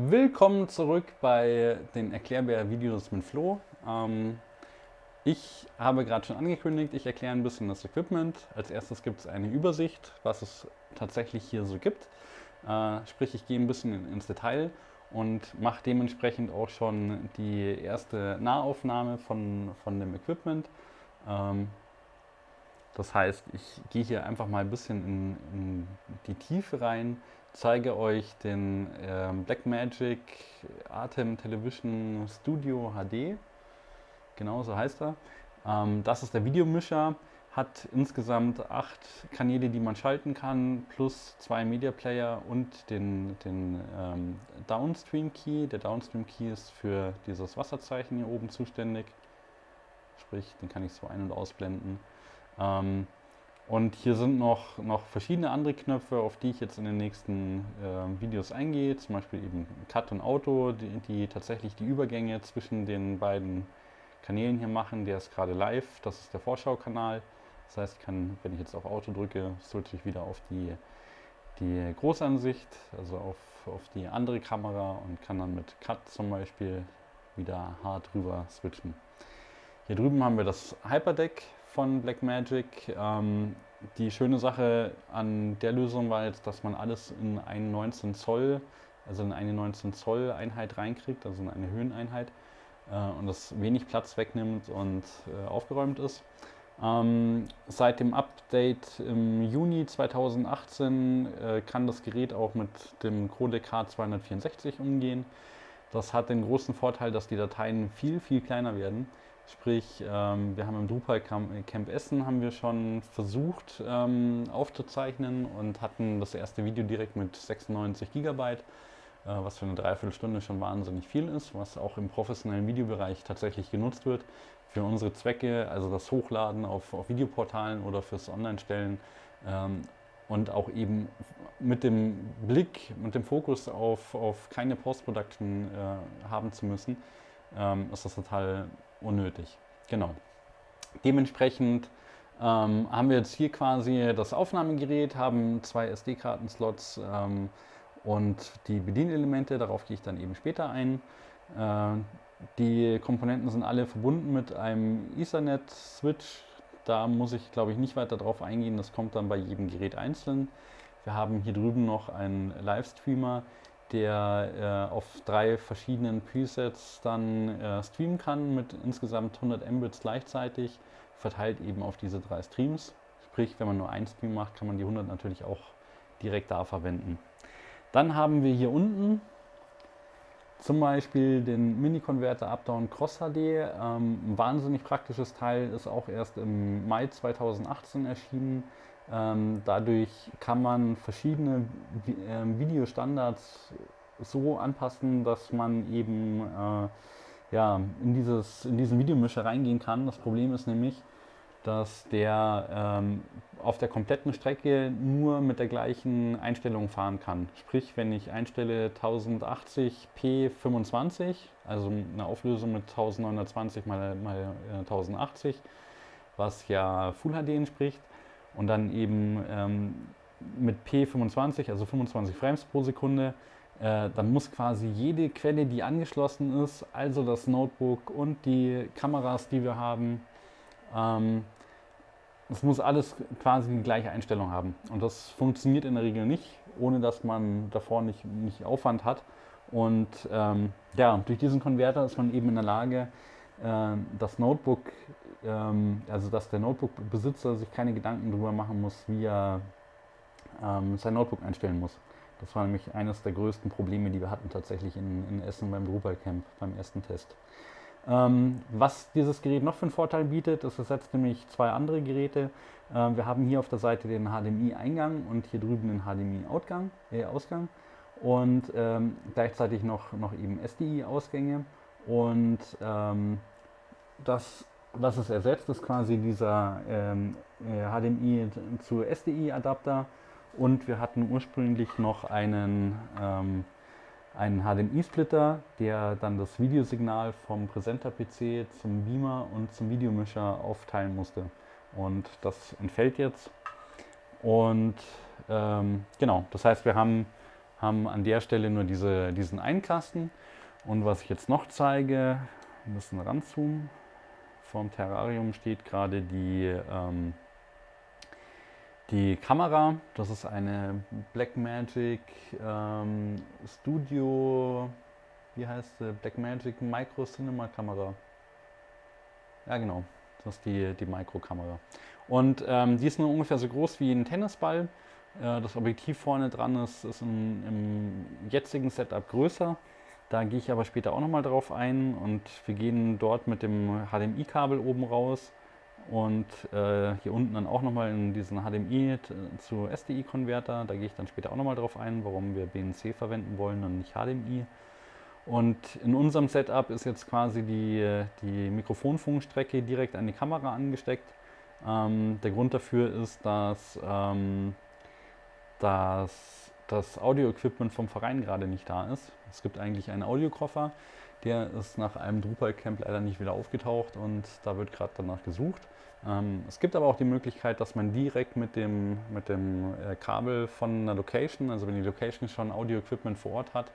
Willkommen zurück bei den Erklärbär-Videos mit Flo. Ähm, ich habe gerade schon angekündigt, ich erkläre ein bisschen das Equipment. Als erstes gibt es eine Übersicht, was es tatsächlich hier so gibt. Äh, sprich, ich gehe ein bisschen ins Detail und mache dementsprechend auch schon die erste Nahaufnahme von, von dem Equipment. Ähm, das heißt, ich gehe hier einfach mal ein bisschen in, in die Tiefe rein, zeige euch den äh, Blackmagic Atem Television Studio HD. Genau so heißt er. Ähm, das ist der Videomischer, hat insgesamt acht Kanäle, die man schalten kann, plus zwei Media Player und den, den ähm, Downstream Key. Der Downstream Key ist für dieses Wasserzeichen hier oben zuständig. Sprich, den kann ich so ein- und ausblenden. Ähm, und hier sind noch, noch verschiedene andere Knöpfe, auf die ich jetzt in den nächsten äh, Videos eingehe. Zum Beispiel eben Cut und Auto, die, die, tatsächlich die Übergänge zwischen den beiden Kanälen hier machen. Der ist gerade live, das ist der Vorschaukanal. Das heißt, ich kann, wenn ich jetzt auf Auto drücke, switche ich wieder auf die, die Großansicht, also auf, auf die andere Kamera und kann dann mit Cut zum Beispiel wieder hart rüber switchen. Hier drüben haben wir das Hyperdeck von Blackmagic. Ähm, die schöne Sache an der Lösung war jetzt, dass man alles in eine 19 Zoll, also in eine 19 Zoll Einheit reinkriegt, also in eine Höheneinheit äh, und das wenig Platz wegnimmt und äh, aufgeräumt ist. Ähm, seit dem Update im Juni 2018 äh, kann das Gerät auch mit dem Codec H264 umgehen. Das hat den großen Vorteil, dass die Dateien viel, viel kleiner werden. Sprich, ähm, wir haben im Drupal Camp Essen haben wir schon versucht ähm, aufzuzeichnen und hatten das erste Video direkt mit 96 Gigabyte, äh, was für eine Dreiviertelstunde schon wahnsinnig viel ist, was auch im professionellen Videobereich tatsächlich genutzt wird. Für unsere Zwecke, also das Hochladen auf, auf Videoportalen oder fürs Online-Stellen ähm, und auch eben mit dem Blick, mit dem Fokus auf, auf keine Post-Production äh, haben zu müssen, ähm, ist das total unnötig. Genau. Dementsprechend ähm, haben wir jetzt hier quasi das Aufnahmegerät, haben zwei SD-Karten-Slots ähm, und die Bedienelemente, darauf gehe ich dann eben später ein. Äh, die Komponenten sind alle verbunden mit einem Ethernet-Switch. Da muss ich, glaube ich, nicht weiter drauf eingehen, das kommt dann bei jedem Gerät einzeln. Wir haben hier drüben noch einen Livestreamer, der äh, auf drei verschiedenen Presets dann äh, streamen kann mit insgesamt 100 Mbits gleichzeitig, verteilt eben auf diese drei Streams. Sprich, wenn man nur einen Stream macht, kann man die 100 natürlich auch direkt da verwenden. Dann haben wir hier unten zum Beispiel den Mini-Converter Updown Cross HD. Ähm, ein wahnsinnig praktisches Teil, ist auch erst im Mai 2018 erschienen. Ähm, dadurch kann man verschiedene äh, Videostandards so anpassen, dass man eben äh, ja, in, dieses, in diesen Videomischer reingehen kann. Das Problem ist nämlich, dass der ähm, auf der kompletten Strecke nur mit der gleichen Einstellung fahren kann. Sprich, wenn ich einstelle 1080p 25, also eine Auflösung mit 1920 mal, mal 1080, äh, was ja Full HD entspricht, und dann eben ähm, mit P25, also 25 Frames pro Sekunde, äh, dann muss quasi jede Quelle, die angeschlossen ist, also das Notebook und die Kameras, die wir haben, ähm, das muss alles quasi die gleiche Einstellung haben. Und das funktioniert in der Regel nicht, ohne dass man davor nicht, nicht Aufwand hat. Und ähm, ja, durch diesen Konverter ist man eben in der Lage, äh, das Notebook ähm, also dass der Notebook-Besitzer sich keine Gedanken darüber machen muss, wie er ähm, sein Notebook einstellen muss. Das war nämlich eines der größten Probleme, die wir hatten tatsächlich in, in Essen beim Drupal Camp, beim ersten Test. Ähm, was dieses Gerät noch für einen Vorteil bietet, es ersetzt nämlich zwei andere Geräte. Ähm, wir haben hier auf der Seite den HDMI-Eingang und hier drüben den HDMI-Ausgang äh, Ausgang und ähm, gleichzeitig noch, noch eben SDI-Ausgänge. Und ähm, das was es ersetzt, ist quasi dieser ähm, HDMI äh, zu SDI-Adapter und wir hatten ursprünglich noch einen, ähm, einen HDMI-Splitter, der dann das Videosignal vom Präsenter-PC zum Beamer und zum Videomischer aufteilen musste. Und das entfällt jetzt. Und ähm, genau, das heißt, wir haben haben an der Stelle nur diese, diesen Einkasten. Und was ich jetzt noch zeige, ein bisschen ranzoomen. Vom Terrarium steht gerade die, ähm, die Kamera. Das ist eine Blackmagic ähm, Studio, wie heißt sie? Blackmagic Micro Cinema Kamera. Ja genau, das ist die, die Micro-Kamera. Und ähm, die ist nur ungefähr so groß wie ein Tennisball. Äh, das Objektiv vorne dran ist, ist im, im jetzigen Setup größer. Da gehe ich aber später auch nochmal drauf ein und wir gehen dort mit dem HDMI-Kabel oben raus und äh, hier unten dann auch nochmal in diesen HDMI zu SDI-Konverter. Da gehe ich dann später auch nochmal drauf ein, warum wir BNC verwenden wollen und nicht HDMI. Und in unserem Setup ist jetzt quasi die, die Mikrofonfunkstrecke direkt an die Kamera angesteckt. Ähm, der Grund dafür ist, dass ähm, dass das Audio-Equipment vom Verein gerade nicht da ist. Es gibt eigentlich einen Audiokoffer, der ist nach einem Drupal-Camp leider nicht wieder aufgetaucht und da wird gerade danach gesucht. Ähm, es gibt aber auch die Möglichkeit, dass man direkt mit dem, mit dem äh, Kabel von einer Location, also wenn die Location schon Audio-Equipment vor Ort hat,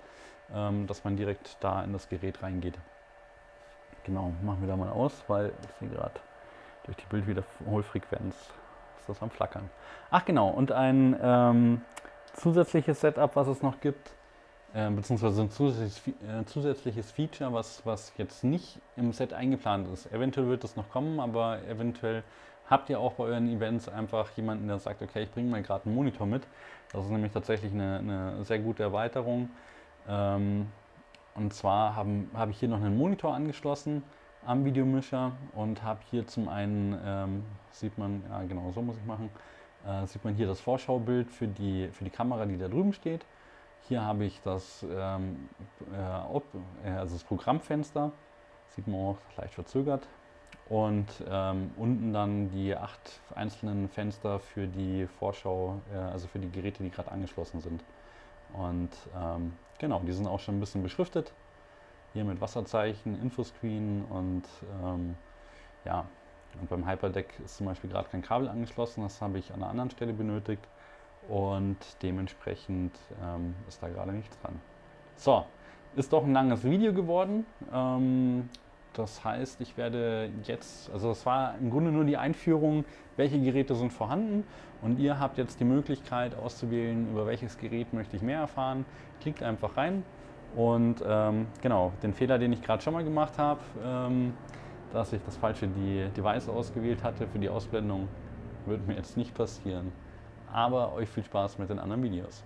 ähm, dass man direkt da in das Gerät reingeht. Genau, machen wir da mal aus, weil ich sehe gerade durch die Bildwiederholfrequenz ist das am Flackern. Ach genau, und ein ähm, zusätzliches Setup, was es noch gibt, äh, beziehungsweise ein zusätzliches, äh, zusätzliches, Feature, was, was jetzt nicht im Set eingeplant ist. Eventuell wird es noch kommen, aber eventuell habt ihr auch bei euren Events einfach jemanden, der sagt, okay, ich bringe mal gerade einen Monitor mit. Das ist nämlich tatsächlich eine, eine sehr gute Erweiterung. Ähm, und zwar habe hab ich hier noch einen Monitor angeschlossen am Videomischer und habe hier zum einen, ähm, sieht man, ja genau so muss ich machen, äh, sieht man hier das Vorschaubild für die, für die Kamera, die da drüben steht. Hier habe ich das, ähm, äh, äh also das Programmfenster, sieht man auch leicht verzögert. Und ähm, unten dann die acht einzelnen Fenster für die Vorschau, äh, also für die Geräte, die gerade angeschlossen sind. Und ähm, genau, die sind auch schon ein bisschen beschriftet. Hier mit Wasserzeichen, Infoscreen und ähm, ja, und beim Hyperdeck ist zum Beispiel gerade kein Kabel angeschlossen, das habe ich an einer anderen Stelle benötigt und dementsprechend ähm, ist da gerade nichts dran. So, ist doch ein langes Video geworden. Ähm, das heißt, ich werde jetzt, also das war im Grunde nur die Einführung, welche Geräte sind vorhanden und ihr habt jetzt die Möglichkeit auszuwählen, über welches Gerät möchte ich mehr erfahren. Klickt einfach rein und ähm, genau, den Fehler, den ich gerade schon mal gemacht habe, ähm, dass ich das falsche Device ausgewählt hatte für die Ausblendung, wird mir jetzt nicht passieren. Aber euch viel Spaß mit den anderen Videos.